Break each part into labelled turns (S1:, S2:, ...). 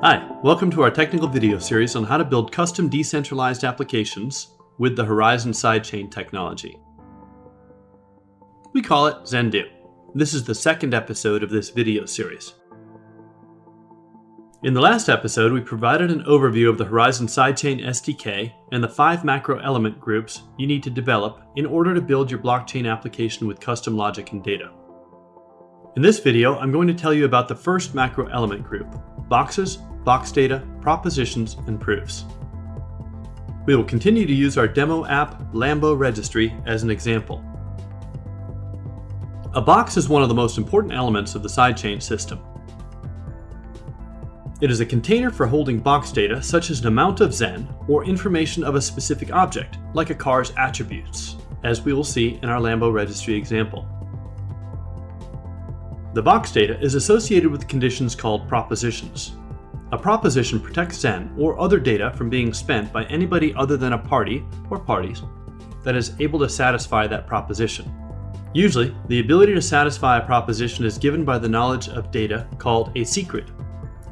S1: Hi, welcome to our technical video series on how to build custom decentralized applications with the Horizen sidechain technology. We call it Zendoo. This is the second episode of this video series. In the last episode, we provided an overview of the Horizen sidechain SDK and the five macro element groups you need to develop in order to build your blockchain application with custom logic and data. In this video, I'm going to tell you about the first macro element group, boxes, box data, propositions, and proofs. We will continue to use our demo app, Lambo Registry, as an example. A box is one of the most important elements of the sidechain system. It is a container for holding box data such as an amount of Zen or information of a specific object, like a car's attributes, as we will see in our Lambo Registry example. The box data is associated with conditions called propositions. A proposition protects Zen or other data from being spent by anybody other than a party or parties that is able to satisfy that proposition. Usually, the ability to satisfy a proposition is given by the knowledge of data called a secret.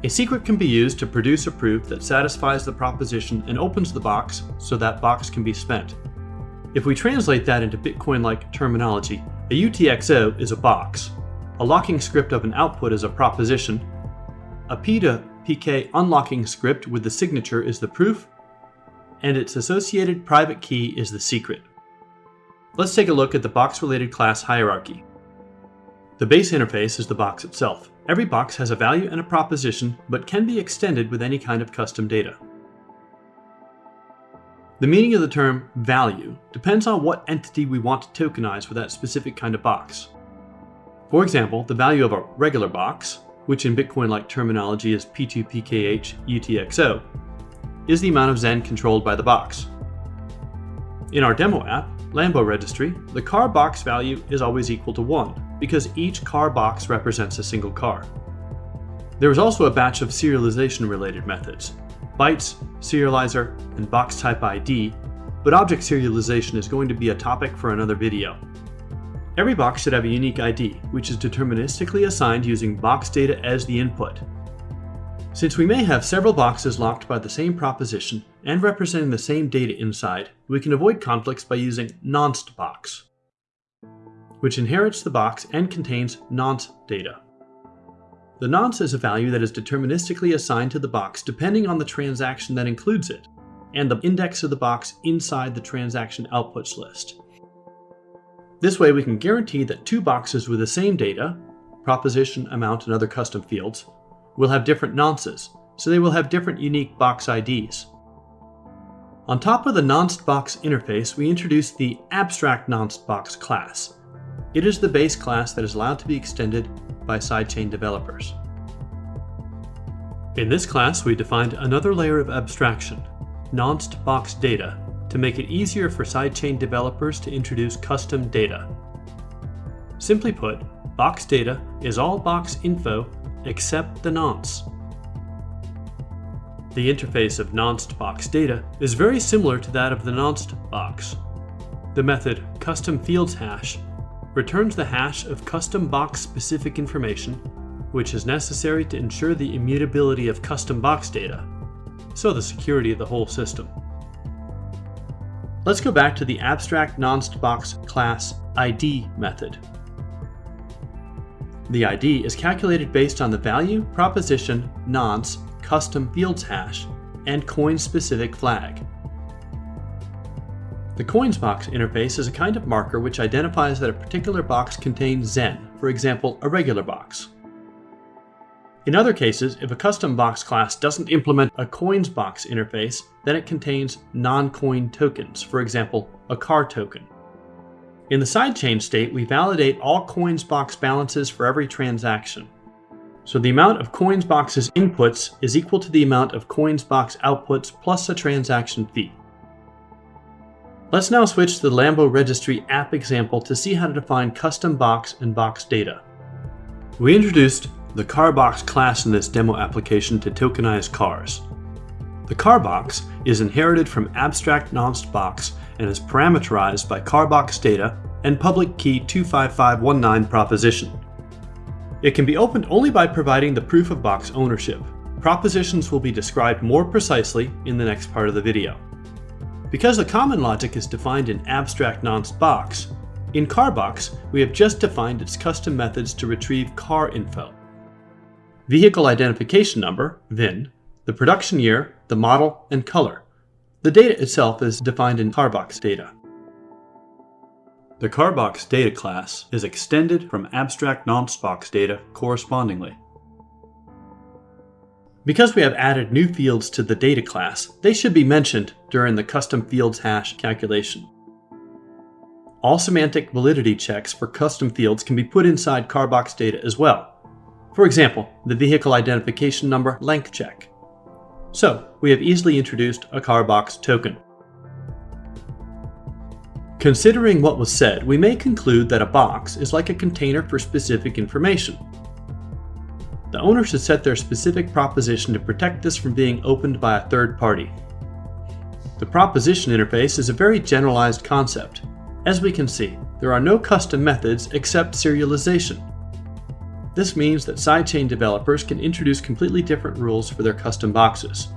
S1: A secret can be used to produce a proof that satisfies the proposition and opens the box so that box can be spent. If we translate that into Bitcoin-like terminology, a UTXO is a box, a locking script of an output is a proposition. A P to PK unlocking script with the signature is the proof, and its associated private key is the secret. Let's take a look at the box-related class hierarchy. The base interface is the box itself. Every box has a value and a proposition, but can be extended with any kind of custom data. The meaning of the term value depends on what entity we want to tokenize for that specific kind of box. For example, the value of a regular box, which in Bitcoin-like terminology is P2PKH UTXO, is the amount of Zen controlled by the box. In our demo app, Lambo Registry, the car box value is always equal to 1, because each car box represents a single car. There is also a batch of serialization-related methods, bytes, serializer, and box type ID, but object serialization is going to be a topic for another video. Every box should have a unique ID, which is deterministically assigned using box data as the input. Since we may have several boxes locked by the same proposition and representing the same data inside, we can avoid conflicts by using nonce box, which inherits the box and contains nonce data. The nonce is a value that is deterministically assigned to the box depending on the transaction that includes it, and the index of the box inside the transaction outputs list. This way we can guarantee that two boxes with the same data, proposition, amount, and other custom fields, will have different nonces, so they will have different unique box IDs. On top of the nonced box interface, we introduced the abstract nonced box class. It is the base class that is allowed to be extended by sidechain developers. In this class, we defined another layer of abstraction, nonced box data, to make it easier for sidechain developers to introduce custom data. Simply put, box data is all box info except the nonce. The interface of nonced box data is very similar to that of the nonced box. The method custom fields hash returns the hash of custom box specific information, which is necessary to ensure the immutability of custom box data, so the security of the whole system. Let's go back to the abstract nonced box class ID method. The ID is calculated based on the value, proposition, nonce, custom fields hash, and coin-specific flag. The coins box interface is a kind of marker which identifies that a particular box contains Zen, for example, a regular box. In other cases, if a custom box class doesn't implement a coins box interface, then it contains non-coin tokens, for example, a car token. In the sidechain state, we validate all coins box balances for every transaction. So the amount of coins box's inputs is equal to the amount of coins box outputs plus a transaction fee. Let's now switch to the Lambo Registry app example to see how to define custom box and box data. We introduced the CarBox class in this demo application to tokenize cars. The CarBox is inherited from abstract nonced box and is parameterized by CarBox data and public key 25519 proposition. It can be opened only by providing the proof of box ownership. propositions will be described more precisely in the next part of the video. Because the common logic is defined in abstract nonce box, in CarBox we have just defined its custom methods to retrieve car info. Vehicle identification number, VIN, the production year, the model, and color. The data itself is defined in CarBox data. The CarBox data class is extended from abstract nonce box data correspondingly. Because we have added new fields to the data class, they should be mentioned during the custom fields hash calculation. All semantic validity checks for custom fields can be put inside CarBox data as well. For example, the vehicle identification number length check. So, we have easily introduced a CarBox token. Considering what was said, we may conclude that a box is like a container for specific information. The owner should set their specific proposition to protect this from being opened by a third party. The proposition interface is a very generalized concept. As we can see, there are no custom methods except serialization. This means that sidechain developers can introduce completely different rules for their custom boxes.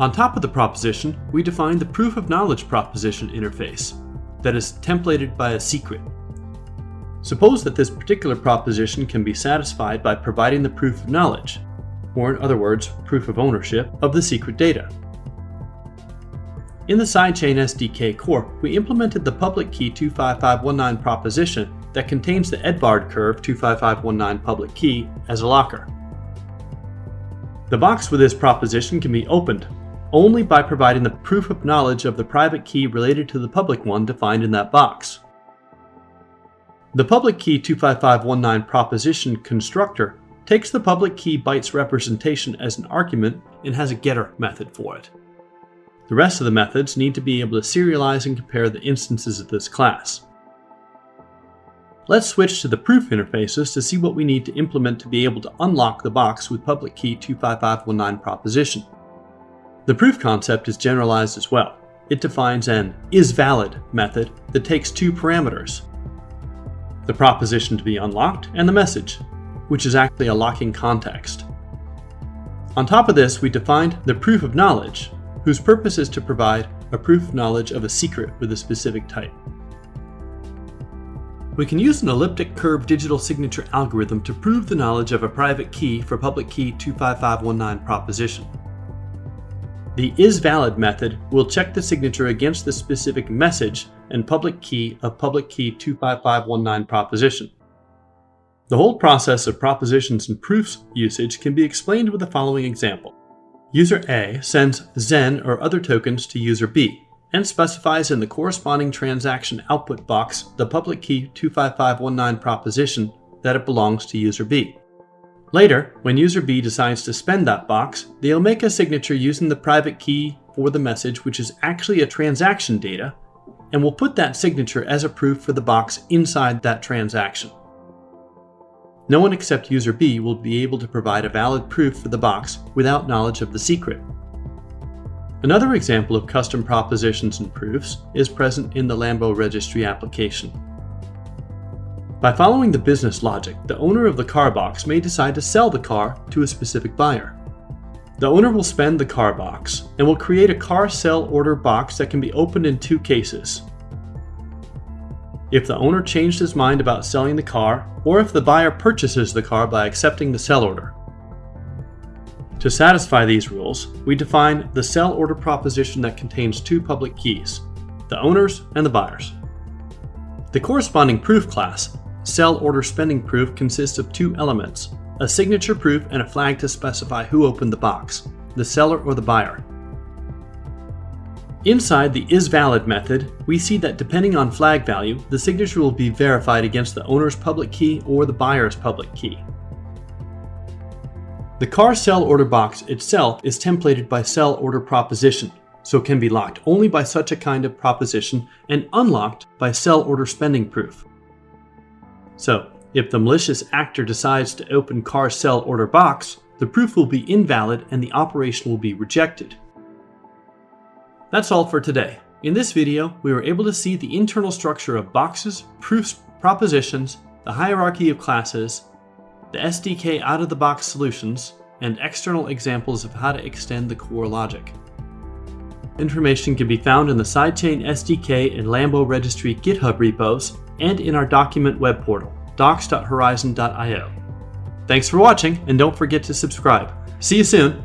S1: On top of the proposition, we define the proof of knowledge proposition interface that is templated by a secret. Suppose that this particular proposition can be satisfied by providing the proof of knowledge, or in other words, proof of ownership, of the secret data. In the sidechain SDK core, we implemented the public key 25519 proposition that contains the Edwards curve 25519 public key as a locker. The box with this proposition can be opened only by providing the proof of knowledge of the private key related to the public one defined in that box. The public key 25519 proposition constructor takes the public key bytes representation as an argument and has a getter method for it. The rest of the methods need to be able to serialize and compare the instances of this class. Let's switch to the proof interfaces to see what we need to implement to be able to unlock the box with public key 25519 proposition. The proof concept is generalized as well. It defines an isValid method that takes two parameters, the proposition to be unlocked and the message, which is actually a locking context. On top of this, we defined the proof of knowledge, whose purpose is to provide a proof of knowledge of a secret with a specific type. We can use an elliptic curve digital signature algorithm to prove the knowledge of a private key for public key 25519 proposition. The isValid method will check the signature against the specific message and public key of public key 25519 proposition. The whole process of propositions and proofs usage can be explained with the following example. User A sends Zen or other tokens to user B and specifies in the corresponding transaction output box the public key 25519 proposition that it belongs to user B. Later, when user B decides to spend that box, they'll make a signature using the private key for the message, which is actually a transaction data, and will put that signature as a proof for the box inside that transaction. No one except user B will be able to provide a valid proof for the box without knowledge of the secret. Another example of custom propositions and proofs is present in the Lambo registry application. By following the business logic, the owner of the car box may decide to sell the car to a specific buyer. The owner will spend the car box and will create a car sell order box that can be opened in two cases. If the owner changed his mind about selling the car, or if the buyer purchases the car by accepting the sell order. To satisfy these rules, we define the sell order proposition that contains two public keys, the owners and the buyers. The corresponding proof class Sell order spending proof consists of two elements, a signature proof and a flag to specify who opened the box, the seller or the buyer. Inside the isValid method, we see that depending on flag value, the signature will be verified against the owner's public key or the buyer's public key. The car sell order box itself is templated by sell order proposition, so it can be locked only by such a kind of proposition and unlocked by sell order spending proof. So, if the malicious actor decides to open car sell order box, the proof will be invalid and the operation will be rejected. That's all for today. In this video, we were able to see the internal structure of boxes, proofs, propositions, the hierarchy of classes, the SDK out-of-the-box solutions, and external examples of how to extend the core logic. Information can be found in the Sidechain SDK and Lambo Registry GitHub repos and in our document web portal, docs.horizen.io. Thanks for watching, and don't forget to subscribe. See you soon!